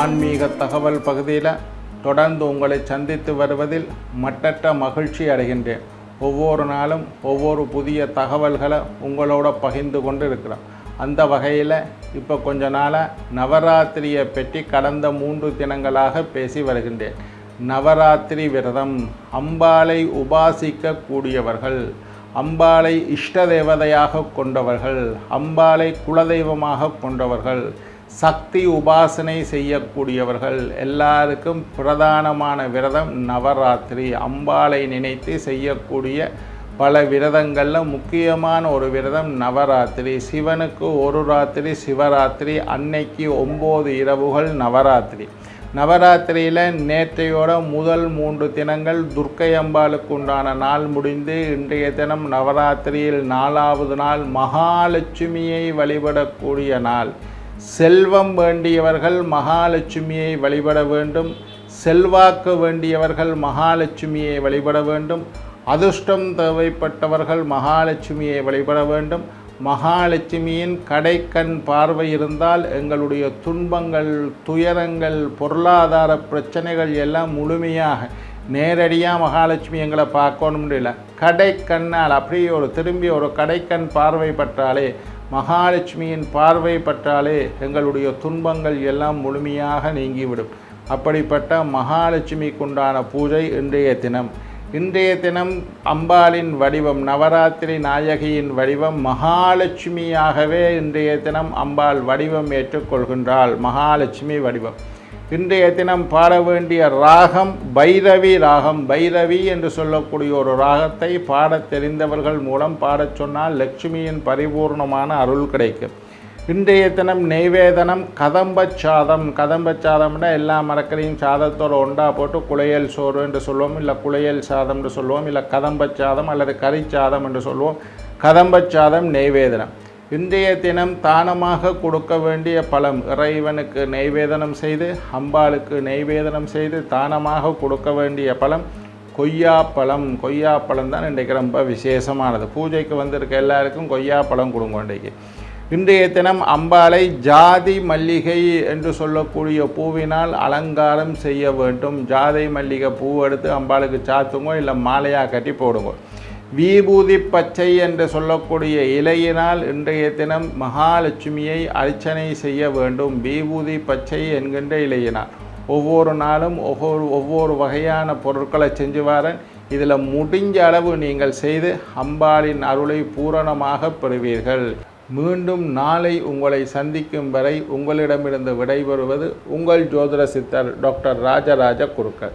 ஆன்மீக தகவல் பகுதியில் தொடர்ந்து உங்களை சந்தித்து வருவதில் மட்டற்ற மகிழ்ச்சி அடைகின்றேன். ஒவ்வொரு நாளும் ஒவ்வொரு புதிய தகவல்களை உங்களோட பகிர்ந்து கொண்டு இருக்கிறோம். அந்த வகையில் இப்போ கொஞ்ச நாளாக நவராத்திரியை பற்றி கடந்த மூன்று தினங்களாக பேசி வருகின்றேன். நவராத்திரி விரதம் அம்பாளை உபாசிக்கக்கூடியவர்கள் அம்பாலை அம்பாளை இஷ்ட தேவதையாக கொண்டவர்கள் அம்பாளை குலதெய்வமாக கொண்டவர்கள் சக்தி உபாசனை செய்யக்கூடியவர்கள் எல்லாருக்கும் பிரதானமான விரதம் நவராத்திரி. அம்பாளை நினைத்து செய்யக்கூடிய பல விரதங்களில் முக்கியமான ஒரு விரதம் நவராத்திரி. சிவனுக்கு ஒரு ராத்திரி சிவராத்திரி அன்னைக்கு ஒம்பது இரவுகள் நவராத்திரி. நவராத்திரியில் நேற்றையோட முதல் மூன்று தினங்கள் துர்க்கை அம்பாளுக்கு உண்டான நாள் முடிந்து இன்றைய தினம் நவராத்திரியில் நாலாவது நாள் மகாலட்சுமியை வழிபடக்கூடிய நாள். செல்வம் வேண்டியவர்கள் மகாலட்சுமியை வழிபட வேண்டும். செல்வாக்கு வேண்டியவர்கள் மகாலட்சுமியை வழிபட வேண்டும். அதிர்ஷ்டம் தேவைப்பட்டவர்கள் மகாலட்சுமியை வழிபட வேண்டும். மகாலட்சுமியின் கடைக்கண் பார்வை இருந்தால் எங்களுடைய துன்பங்கள் துயரங்கள் பொருளாதார பிரச்சனைகள் எல்லாம் முழுமையாக நேரடியாக மகாலட்சுமி எங்களை பார்க்கணும் கடை கடைக்கண்ணால் அப்படியே ஒரு திரும்பி ஒரு கடைக்கண் பார்வை பற்றாலே மகாலட்சுமியின் பார்வை பட்டாலே எங்களுடைய துன்பங்கள் எல்லாம் முழுமையாக நீங்கிவிடும். அப்படிப்பட்ட மகாலட்சுமிக்குண்டான பூஜை இன்றைய தினம். இன்றைய தினம் அம்பாளின் வடிவம் நவராத்திரி நாயகியின் வடிவம் மகாலட்சுமியாகவே இன்றைய தினம் அம்பாள் வடிவம் ஏற்றுக்கொள்கின்றாள் மகாலட்சுமி வடிவம். இன்றைய தினம் பாட வேண்டிய ராகம் பைரவி ராகம். பைரவி என்று சொல்லக்கூடிய ஒரு ராகத்தை பாடத் தெரிந்தவர்கள் மூலம் பாடச் சொன்னால் லட்சுமியின் பரிபூர்ணமான அருள் கிடைக்கும். இன்றைய தினம் நெய்வேதனம் கதம்பச் சாதம். கதம்பச் சாதம்னா எல்லா மரக்கறையும் சாதத்தோடு ஒன்றா போட்டு குளையல் சோறு என்று சொல்லுவோம் இல்லை குளையல் சாதம் என்று சொல்லுவோம் இல்லை கதம்பச் சாதம் அல்லது கறிச்சாதம் என்று சொல்லுவோம் கதம்பச் சாதம் நெய்வேதனம். இன்றைய தினம் தானமாக கொடுக்க வேண்டிய பழம் இறைவனுக்கு நெய்வேதனம் செய்து அம்பாளுக்கு நெய்வேதனம் செய்து தானமாக கொடுக்க வேண்டிய பழம் கொய்யாப்பழம் கொய்யாப்பழம் தான் இன்றைக்கு ரொம்ப விசேஷமானது. பூஜைக்கு வந்திருக்க எல்லாருக்கும் கொய்யாப்பழம் கொடுங்க இன்றைக்கு. இன்றைய தினம் அம்பாளை ஜாதி மல்லிகை என்று சொல்லக்கூடிய பூவினால் அலங்காரம் செய்ய வேண்டும். ஜாதி மல்லிகை பூ எடுத்து அம்பாளுக்கு சாத்துங்க இல்லை மாலையாக கட்டி போடுங்க. வீபூதி பச்சை என்று சொல்லக்கூடிய இலையினால் இன்றைய தினம் மகாலட்சுமியை அர்ச்சனை செய்ய வேண்டும். வீபூதி பச்சை என்கின்ற இலையினால். ஒவ்வொரு நாளும் ஒவ்வொரு ஒவ்வொரு வகையான பொருட்களை செஞ்சு வரேன் இதில் முடிஞ்ச அளவு நீங்கள் செய்து அம்பாளின் அருளை பூரணமாக பெறுவீர்கள். மீண்டும் நாளை உங்களை சந்திக்கும் வரை உங்களிடமிருந்து விடைபெறுவது உங்கள் ஜோதிட சித்தர் டாக்டர் ராஜராஜ குருக்கள்.